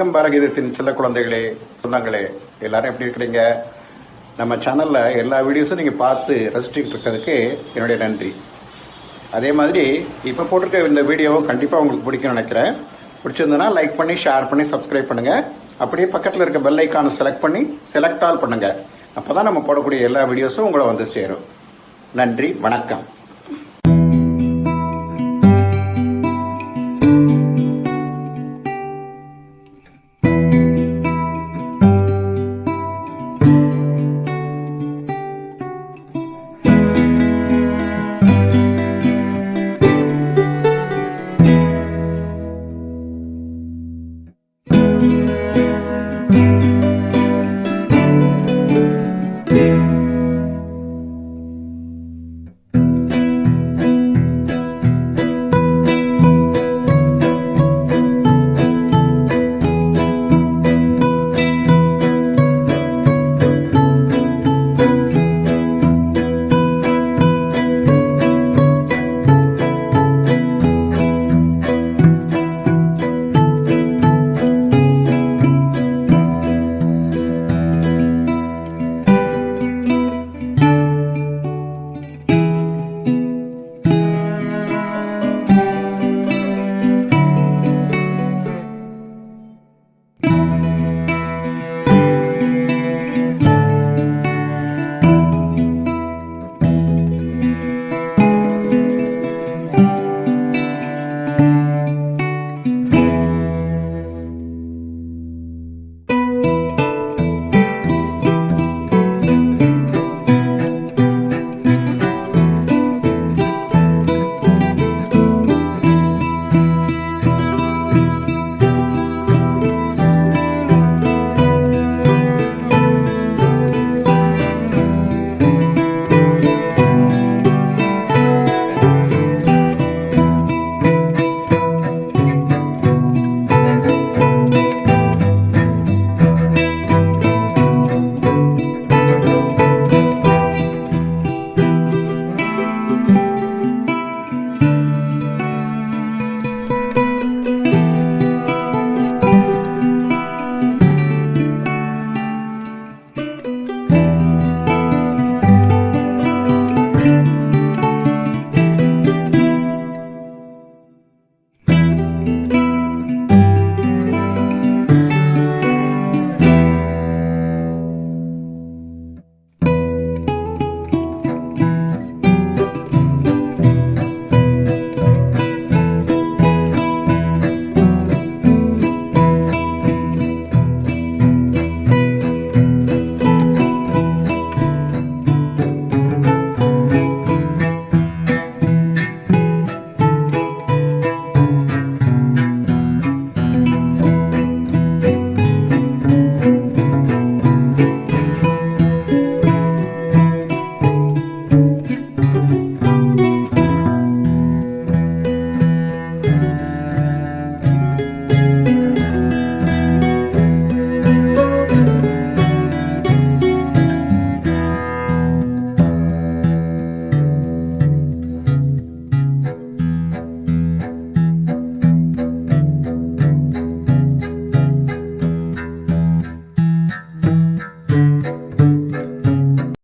வணக்கம் பாரகீதத்தின் சில குழந்தைகளே சொந்தங்களே. எல்லாரும் எப்படி இருக்கிறீங்க? நம்ம சேனல்ல எல்லா வீடியோஸும் நீங்க பார்த்து ரசிச்சுக்கிட்டு இருக்கிறதுக்கு என்னுடைய நன்றி. அதே மாதிரி இப்போ போட்டிருக்க இந்த வீடியோவும் கண்டிப்பாக உங்களுக்கு பிடிக்கும்னு நினைக்கிறேன். பிடிச்சிருந்ததுன்னா லைக் பண்ணி ஷேர் பண்ணி சப்ஸ்கிரைப் பண்ணுங்க. அப்படியே பக்கத்தில் இருக்க பெல் ஐக்கானை செலக்ட் பண்ணி செலக்ட் ஆல் பண்ணுங்க. அப்பதான் நம்ம போடக்கூடிய எல்லா வீடியோஸும் உங்களை வந்து சேரும். நன்றி வணக்கம்.